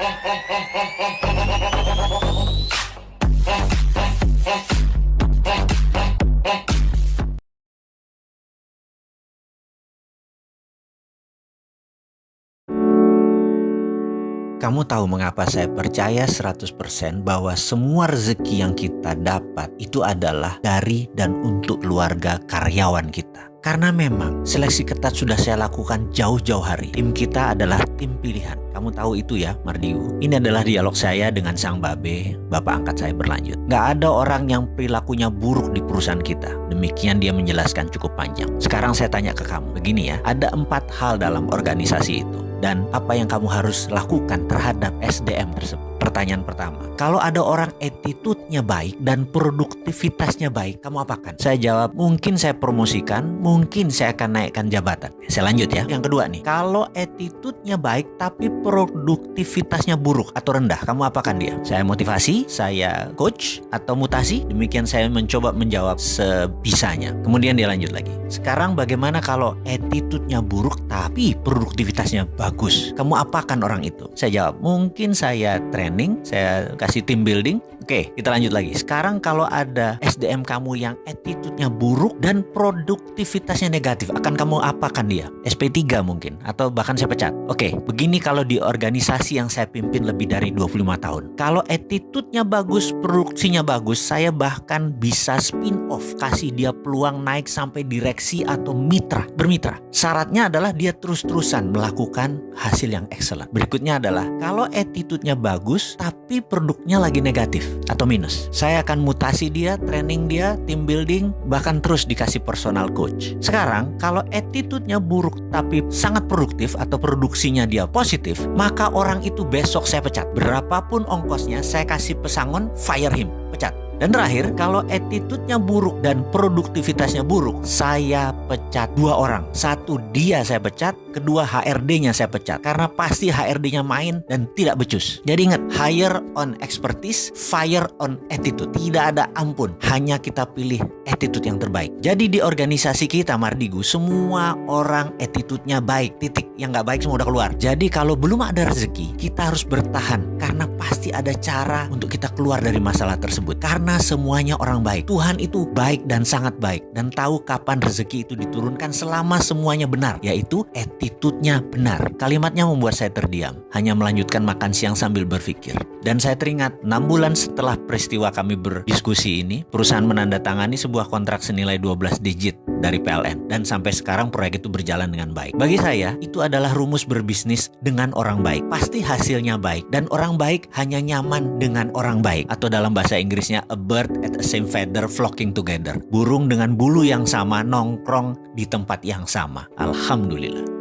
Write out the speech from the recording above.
Kamu tahu mengapa saya percaya 100% bahwa semua rezeki yang kita dapat itu adalah dari dan untuk keluarga karyawan kita. Karena memang seleksi ketat sudah saya lakukan jauh-jauh hari. Tim kita adalah tim pilihan. Kamu tahu itu ya, Mardiu. Ini adalah dialog saya dengan sang babe, bapak angkat saya berlanjut. Gak ada orang yang perilakunya buruk di perusahaan kita. Demikian dia menjelaskan cukup panjang. Sekarang saya tanya ke kamu, begini ya. Ada empat hal dalam organisasi itu dan apa yang kamu harus lakukan terhadap SDM tersebut. Pertanyaan pertama, kalau ada orang attitude-nya baik dan produktivitasnya baik, kamu apakan? Saya jawab, mungkin saya promosikan, mungkin saya akan naikkan jabatan. Saya lanjut ya. Yang kedua nih, kalau attitude-nya baik tapi produktivitasnya buruk atau rendah, kamu apakan dia? Saya motivasi, saya coach atau mutasi? Demikian saya mencoba menjawab sebisanya. Kemudian dia lanjut lagi. Sekarang bagaimana kalau attitude-nya buruk tapi produktivitasnya bagus? Kamu apakan orang itu? Saya jawab, mungkin saya train training, saya kasih team building. Oke, kita lanjut lagi. Sekarang kalau ada SDM kamu yang attitude-nya buruk dan produktivitasnya negatif, akan kamu apakan dia? SP3 mungkin atau bahkan saya pecat. Oke, begini kalau di organisasi yang saya pimpin lebih dari 25 tahun. Kalau attitude-nya bagus, produksinya bagus, saya bahkan bisa spin off, kasih dia peluang naik sampai direksi atau mitra, bermitra. Syaratnya adalah dia terus-terusan melakukan hasil yang excellent. Berikutnya adalah kalau attitude-nya bagus tapi produknya lagi negatif atau minus. Saya akan mutasi dia, training dia, team building, bahkan terus dikasih personal coach. Sekarang kalau attitude-nya buruk tapi sangat produktif atau produksinya dia positif, maka orang itu besok saya pecat. Berapapun ongkosnya saya kasih pesangon fire him, pecat. Dan terakhir, kalau attitude-nya buruk dan produktivitasnya buruk, saya pecat dua orang. Satu dia saya pecat, kedua HRD-nya saya pecat. Karena pasti HRD-nya main dan tidak becus. Jadi ingat, hire on expertise, fire on attitude. Tidak ada ampun, hanya kita pilih attitude yang terbaik. Jadi di organisasi kita Mardigu, semua orang attitude-nya baik, titik. Yang nggak baik semua udah keluar. Jadi kalau belum ada rezeki, kita harus bertahan. Karena pasti ada cara untuk kita keluar dari masalah tersebut. Karena semuanya orang baik. Tuhan itu baik dan sangat baik dan tahu kapan rezeki itu diturunkan selama semuanya benar, yaitu attitude-nya benar. Kalimatnya membuat saya terdiam, hanya melanjutkan makan siang sambil berpikir. Dan saya teringat 6 bulan setelah peristiwa kami berdiskusi ini, perusahaan menandatangani sebuah kontrak senilai 12 digit dari PLN dan sampai sekarang proyek itu berjalan dengan baik. Bagi saya, itu adalah rumus berbisnis dengan orang baik. Pasti hasilnya baik dan orang baik hanya nyaman dengan orang baik atau dalam bahasa Inggrisnya a bird at the same feather flocking together. Burung dengan bulu yang sama nongkrong di tempat yang sama. Alhamdulillah.